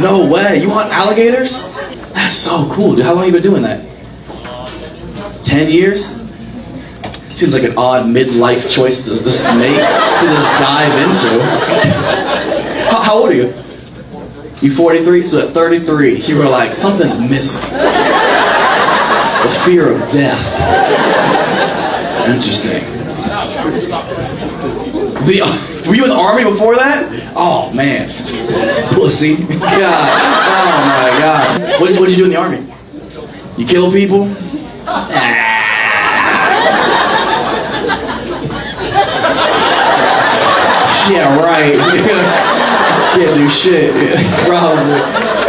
No way. You hunt alligators? That's so cool, dude. How long you been doing that? Ten years? Seems like an odd midlife choice to just make, to just dive into. How, how old are you? You 43? So at 33, you were like, something's missing. The fear of death. Interesting. The, were you in the army before that? Oh man, pussy. God, oh my God. What, what did you do in the army? You kill people? Ah. Yeah, right. Can't do shit. Probably.